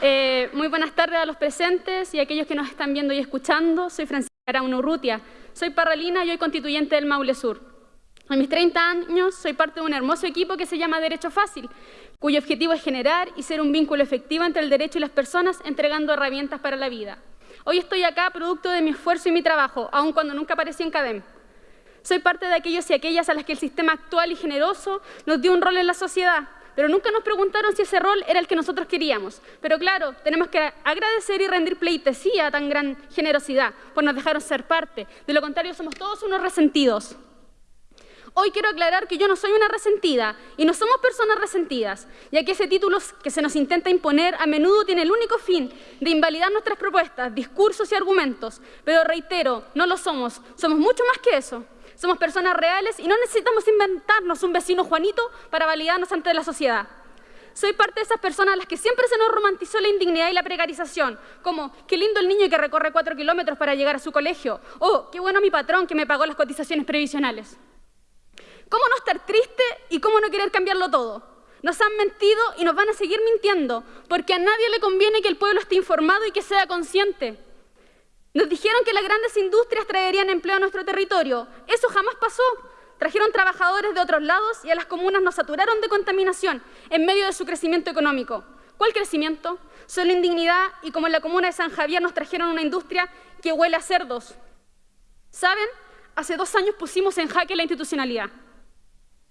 Eh, muy buenas tardes a los presentes y a aquellos que nos están viendo y escuchando. Soy Francisca Araúna Urrutia, soy parralina y hoy constituyente del Maule Sur. A mis 30 años soy parte de un hermoso equipo que se llama Derecho Fácil, cuyo objetivo es generar y ser un vínculo efectivo entre el derecho y las personas entregando herramientas para la vida. Hoy estoy acá producto de mi esfuerzo y mi trabajo, aun cuando nunca aparecí en CADEM. Soy parte de aquellos y aquellas a las que el sistema actual y generoso nos dio un rol en la sociedad, pero nunca nos preguntaron si ese rol era el que nosotros queríamos. Pero claro, tenemos que agradecer y rendir pleitesía a tan gran generosidad, pues nos dejaron ser parte. De lo contrario, somos todos unos resentidos. Hoy quiero aclarar que yo no soy una resentida y no somos personas resentidas, ya que ese título que se nos intenta imponer a menudo tiene el único fin de invalidar nuestras propuestas, discursos y argumentos. Pero reitero, no lo somos, somos mucho más que eso. Somos personas reales y no necesitamos inventarnos un vecino Juanito para validarnos ante la sociedad. Soy parte de esas personas a las que siempre se nos romantizó la indignidad y la precarización, como qué lindo el niño que recorre cuatro kilómetros para llegar a su colegio, o qué bueno mi patrón que me pagó las cotizaciones previsionales. ¿Cómo no estar triste y cómo no querer cambiarlo todo? Nos han mentido y nos van a seguir mintiendo, porque a nadie le conviene que el pueblo esté informado y que sea consciente. Nos dijeron que las grandes industrias traerían empleo a nuestro territorio. Eso jamás pasó. Trajeron trabajadores de otros lados y a las comunas nos saturaron de contaminación en medio de su crecimiento económico. ¿Cuál crecimiento? Solo indignidad y como en la comuna de San Javier nos trajeron una industria que huele a cerdos. ¿Saben? Hace dos años pusimos en jaque la institucionalidad.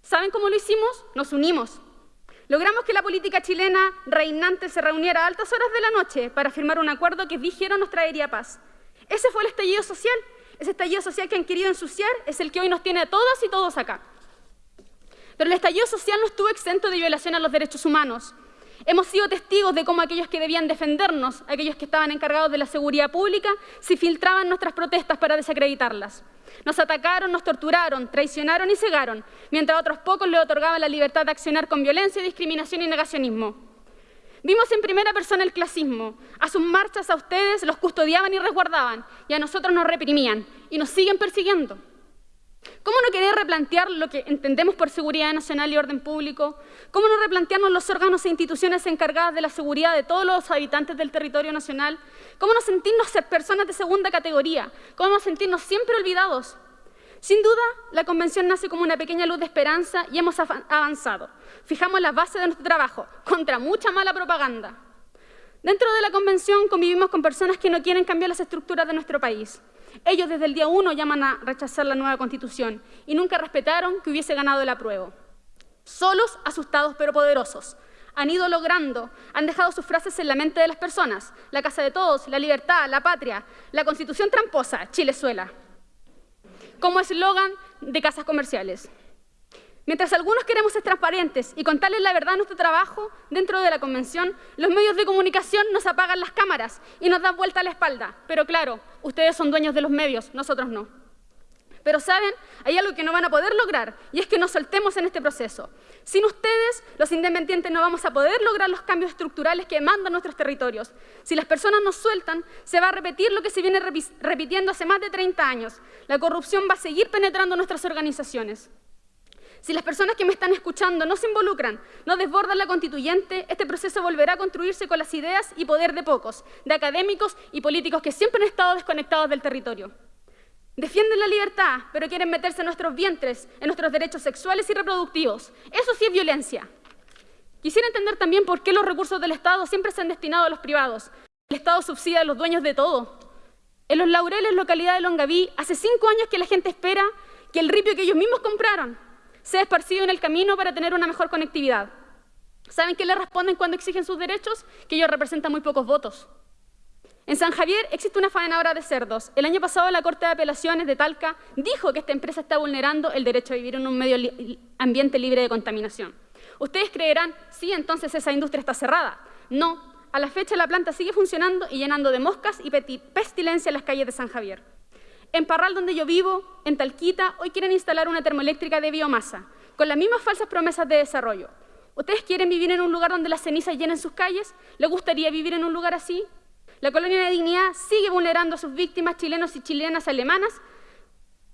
¿Saben cómo lo hicimos? Nos unimos. Logramos que la política chilena reinante se reuniera a altas horas de la noche para firmar un acuerdo que dijeron nos traería paz. Ese fue el estallido social. Ese estallido social que han querido ensuciar es el que hoy nos tiene a todas y todos acá. Pero el estallido social no estuvo exento de violación a los derechos humanos. Hemos sido testigos de cómo aquellos que debían defendernos, aquellos que estaban encargados de la seguridad pública, se filtraban nuestras protestas para desacreditarlas. Nos atacaron, nos torturaron, traicionaron y cegaron, mientras a otros pocos les otorgaban la libertad de accionar con violencia, discriminación y negacionismo. Vimos en primera persona el clasismo. A sus marchas a ustedes los custodiaban y resguardaban, y a nosotros nos reprimían, y nos siguen persiguiendo. ¿Cómo no querer replantear lo que entendemos por seguridad nacional y orden público? ¿Cómo no replantearnos los órganos e instituciones encargadas de la seguridad de todos los habitantes del territorio nacional? ¿Cómo no sentirnos ser personas de segunda categoría? ¿Cómo no sentirnos siempre olvidados? Sin duda, la Convención nace como una pequeña luz de esperanza y hemos avanzado. Fijamos la base de nuestro trabajo, contra mucha mala propaganda. Dentro de la Convención convivimos con personas que no quieren cambiar las estructuras de nuestro país. Ellos desde el día uno llaman a rechazar la nueva Constitución y nunca respetaron que hubiese ganado el apruebo. Solos, asustados pero poderosos. Han ido logrando, han dejado sus frases en la mente de las personas. La casa de todos, la libertad, la patria, la Constitución tramposa, Chilezuela como eslogan de casas comerciales. Mientras algunos queremos ser transparentes y contarles la verdad de nuestro trabajo dentro de la convención, los medios de comunicación nos apagan las cámaras y nos dan vuelta a la espalda. Pero claro, ustedes son dueños de los medios, nosotros no. Pero saben, hay algo que no van a poder lograr y es que nos soltemos en este proceso. Sin ustedes, los independientes no vamos a poder lograr los cambios estructurales que demandan nuestros territorios. Si las personas nos sueltan, se va a repetir lo que se viene repitiendo hace más de 30 años. La corrupción va a seguir penetrando nuestras organizaciones. Si las personas que me están escuchando no se involucran, no desbordan la constituyente, este proceso volverá a construirse con las ideas y poder de pocos, de académicos y políticos que siempre han estado desconectados del territorio. Defienden la libertad, pero quieren meterse en nuestros vientres, en nuestros derechos sexuales y reproductivos. Eso sí es violencia. Quisiera entender también por qué los recursos del Estado siempre se han destinado a los privados. El Estado subsidia a los dueños de todo. En Los Laureles, localidad de Longaví, hace cinco años que la gente espera que el ripio que ellos mismos compraron sea esparcido en el camino para tener una mejor conectividad. ¿Saben qué le responden cuando exigen sus derechos? Que ellos representan muy pocos votos. En San Javier existe una faenadora de cerdos. El año pasado la Corte de Apelaciones de Talca dijo que esta empresa está vulnerando el derecho a vivir en un medio ambiente libre de contaminación. Ustedes creerán, sí, entonces esa industria está cerrada. No, a la fecha la planta sigue funcionando y llenando de moscas y pestilencia las calles de San Javier. En Parral, donde yo vivo, en Talquita, hoy quieren instalar una termoeléctrica de biomasa, con las mismas falsas promesas de desarrollo. ¿Ustedes quieren vivir en un lugar donde las cenizas llenen sus calles? ¿Les gustaría vivir en un lugar así? La colonia de dignidad sigue vulnerando a sus víctimas chilenos y chilenas alemanas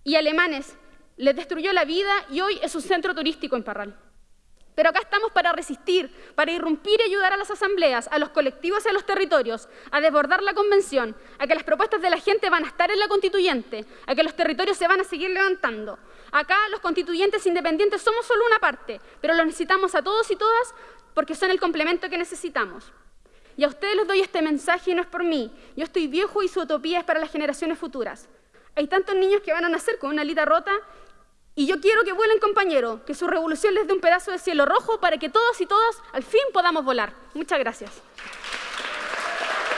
y alemanes. Les destruyó la vida y hoy es un centro turístico en Parral. Pero acá estamos para resistir, para irrumpir y ayudar a las asambleas, a los colectivos y a los territorios, a desbordar la convención, a que las propuestas de la gente van a estar en la constituyente, a que los territorios se van a seguir levantando. Acá los constituyentes independientes somos solo una parte, pero los necesitamos a todos y todas porque son el complemento que necesitamos. Y a ustedes les doy este mensaje y no es por mí. Yo estoy viejo y su utopía es para las generaciones futuras. Hay tantos niños que van a nacer con una alita rota y yo quiero que vuelen, compañero, que su revolución les dé un pedazo de cielo rojo para que todos y todas al fin podamos volar. Muchas gracias.